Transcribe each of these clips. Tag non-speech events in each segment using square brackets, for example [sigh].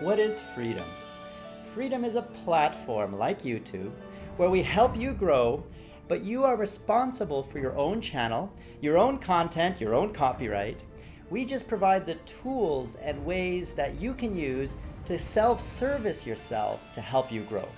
What is Freedom? Freedom is a platform like YouTube where we help you grow, but you are responsible for your own channel, your own content, your own copyright. We just provide the tools and ways that you can use to self-service yourself to help you grow.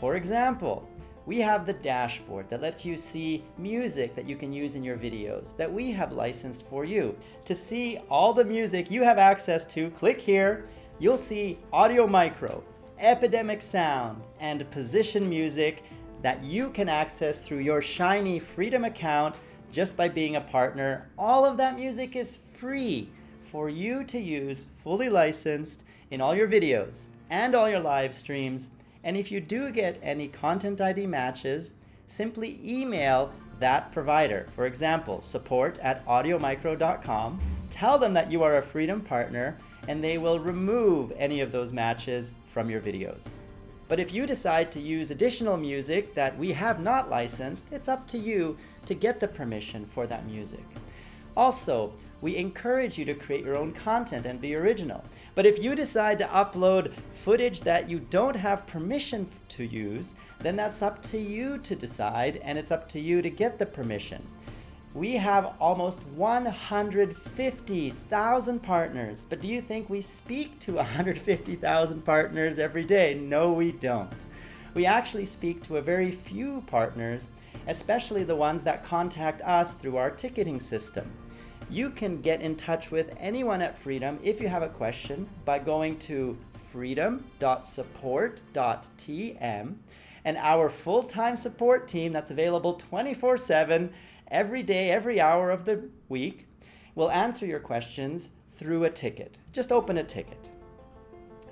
For example, we have the dashboard that lets you see music that you can use in your videos that we have licensed for you. To see all the music you have access to, click here. You'll see Audio Micro, Epidemic Sound, and Position Music that you can access through your Shiny Freedom account just by being a partner. All of that music is free for you to use fully licensed in all your videos and all your live streams and if you do get any content ID matches, simply email that provider. For example, support at audiomicro.com. Tell them that you are a Freedom partner and they will remove any of those matches from your videos. But if you decide to use additional music that we have not licensed, it's up to you to get the permission for that music. Also, we encourage you to create your own content and be original. But if you decide to upload footage that you don't have permission to use, then that's up to you to decide and it's up to you to get the permission. We have almost 150,000 partners, but do you think we speak to [laughs] 150,000 partners every day? No, we don't. We actually speak to a very few partners, especially the ones that contact us through our ticketing system. You can get in touch with anyone at Freedom if you have a question by going to freedom.support.tm and our full-time support team that's available 24-7 every day, every hour of the week We'll answer your questions through a ticket. Just open a ticket.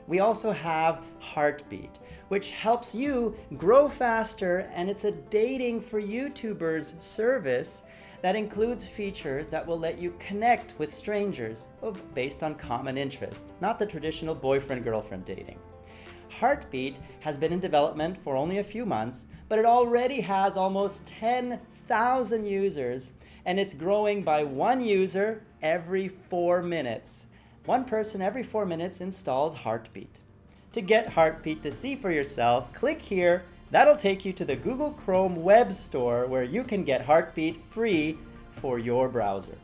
We also have Heartbeat, which helps you grow faster and it's a dating for YouTubers service that includes features that will let you connect with strangers based on common interest, not the traditional boyfriend-girlfriend dating. Heartbeat has been in development for only a few months, but it already has almost 10,000 users, and it's growing by one user every four minutes. One person every four minutes installs Heartbeat. To get Heartbeat to see for yourself, click here That'll take you to the Google Chrome web store where you can get Heartbeat free for your browser.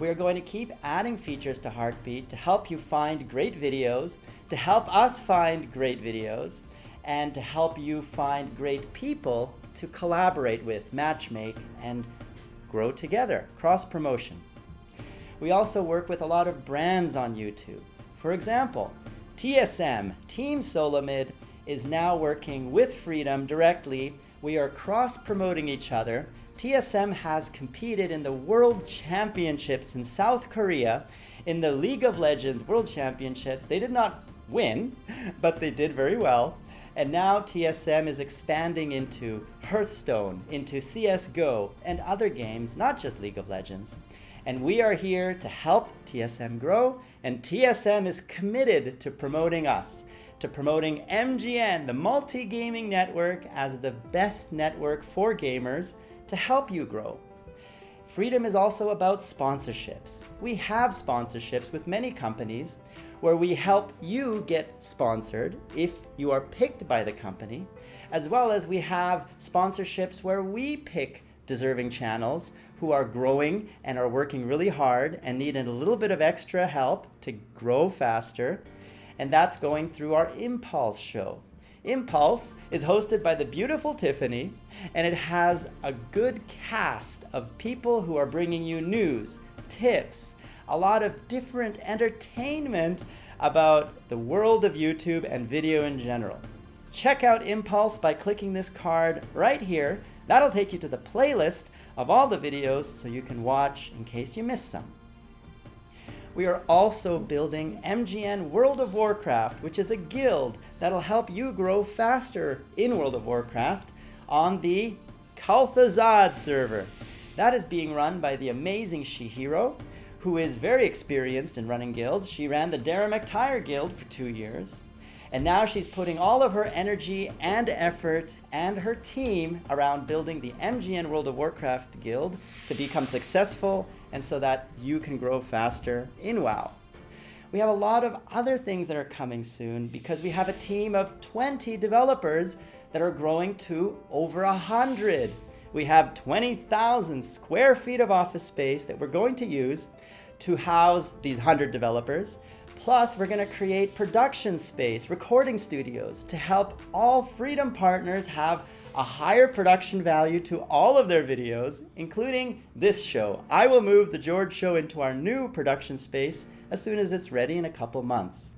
We are going to keep adding features to Heartbeat to help you find great videos, to help us find great videos, and to help you find great people to collaborate with, matchmake, and grow together, cross-promotion. We also work with a lot of brands on YouTube. For example, TSM, Team Solomid, is now working with Freedom directly. We are cross-promoting each other. TSM has competed in the World Championships in South Korea in the League of Legends World Championships. They did not win, [laughs] but they did very well. And now TSM is expanding into Hearthstone, into CSGO, and other games, not just League of Legends. And we are here to help TSM grow, and TSM is committed to promoting us to promoting MGN, the multi-gaming network, as the best network for gamers to help you grow. Freedom is also about sponsorships. We have sponsorships with many companies where we help you get sponsored if you are picked by the company, as well as we have sponsorships where we pick deserving channels who are growing and are working really hard and need a little bit of extra help to grow faster and that's going through our Impulse show. Impulse is hosted by the beautiful Tiffany, and it has a good cast of people who are bringing you news, tips, a lot of different entertainment about the world of YouTube and video in general. Check out Impulse by clicking this card right here. That'll take you to the playlist of all the videos so you can watch in case you miss some we are also building MGN World of Warcraft, which is a guild that'll help you grow faster in World of Warcraft on the Kel'Thuzad server. That is being run by the amazing Shihiro, who is very experienced in running guilds. She ran the Darren McTire Guild for two years. And now she's putting all of her energy and effort and her team around building the MGN World of Warcraft Guild to become successful and so that you can grow faster in WoW. We have a lot of other things that are coming soon because we have a team of 20 developers that are growing to over 100. We have 20,000 square feet of office space that we're going to use to house these 100 developers. Plus, we're going to create production space, recording studios to help all Freedom partners have a higher production value to all of their videos, including this show. I will move The George Show into our new production space as soon as it's ready in a couple months.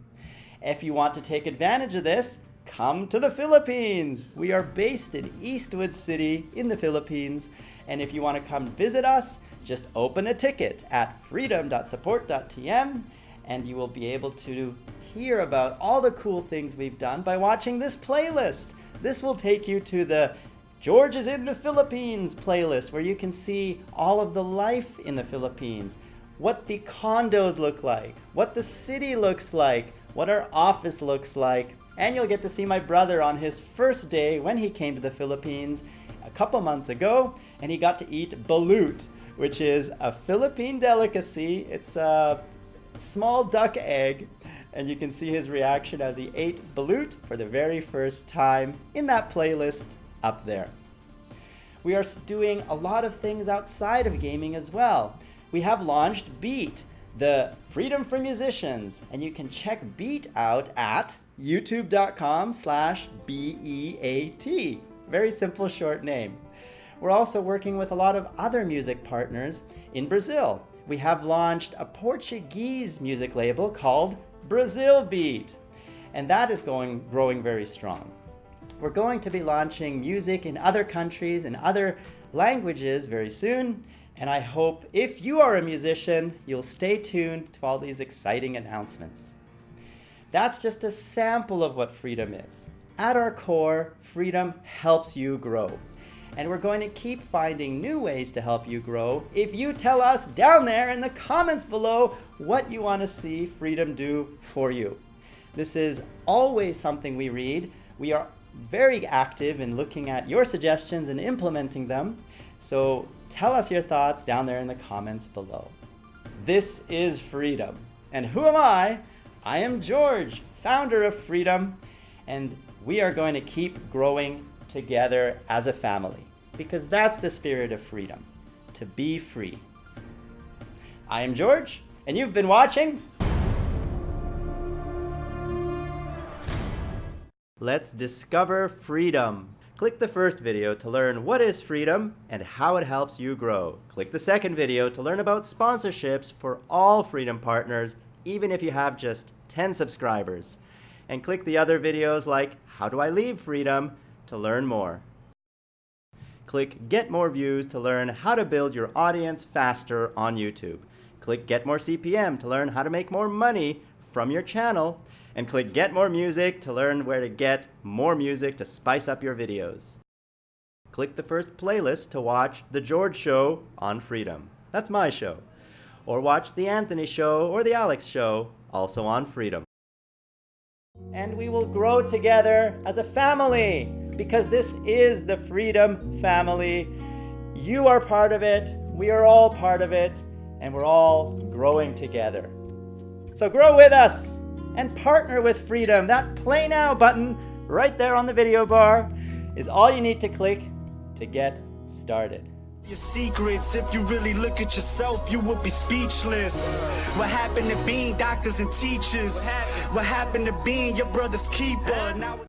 If you want to take advantage of this, come to the Philippines. We are based in Eastwood City in the Philippines. And if you want to come visit us, just open a ticket at freedom.support.tm and you will be able to hear about all the cool things we've done by watching this playlist. This will take you to the George is in the Philippines playlist where you can see all of the life in the Philippines, what the condos look like, what the city looks like, what our office looks like, and you'll get to see my brother on his first day when he came to the Philippines a couple months ago, and he got to eat balut, which is a Philippine delicacy. It's a small duck egg and you can see his reaction as he ate balut for the very first time in that playlist up there. We are doing a lot of things outside of gaming as well. We have launched Beat, the Freedom for Musicians, and you can check Beat out at youtube.com slash B-E-A-T. Very simple short name. We're also working with a lot of other music partners in Brazil. We have launched a Portuguese music label called Brazil Beat. And that is going growing very strong. We're going to be launching music in other countries and other languages very soon. And I hope if you are a musician, you'll stay tuned to all these exciting announcements. That's just a sample of what freedom is. At our core, freedom helps you grow and we're going to keep finding new ways to help you grow if you tell us down there in the comments below what you want to see Freedom do for you. This is always something we read. We are very active in looking at your suggestions and implementing them. So tell us your thoughts down there in the comments below. This is Freedom. And who am I? I am George, founder of Freedom, and we are going to keep growing together as a family because that's the spirit of freedom, to be free. I am George, and you've been watching Let's discover freedom. Click the first video to learn what is freedom and how it helps you grow. Click the second video to learn about sponsorships for all Freedom partners, even if you have just 10 subscribers. And click the other videos like How Do I Leave Freedom to learn more. Click Get More Views to learn how to build your audience faster on YouTube. Click Get More CPM to learn how to make more money from your channel. And click Get More Music to learn where to get more music to spice up your videos. Click the first playlist to watch The George Show on Freedom. That's my show. Or watch The Anthony Show or The Alex Show, also on Freedom. And we will grow together as a family because this is the Freedom Family. You are part of it, we are all part of it, and we're all growing together. So grow with us and partner with Freedom. That Play Now button right there on the video bar is all you need to click to get started. Your secrets, if you really look at yourself, you would be speechless. What happened to being doctors and teachers? What happened to being your brother's keeper? Now